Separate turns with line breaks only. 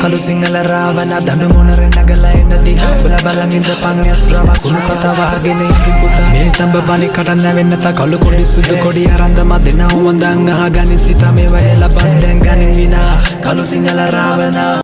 කළු සිංහල රාවන දඩු මොනරෙන් නගලා එන්න දිහා බල බලන් ඉඳපන් ඇස් රව කුණු කතා වහගෙන ඉඳි පුතා. මේ තඹ බණි කට නැවෙන්න තා කළු කොඩි සුදු කොඩි අරන්දම දෙනවා වඳන් අහගනි සිත මේ වයලා බස් දැන් ගනින් විනා. කළු සිංහල රාවනා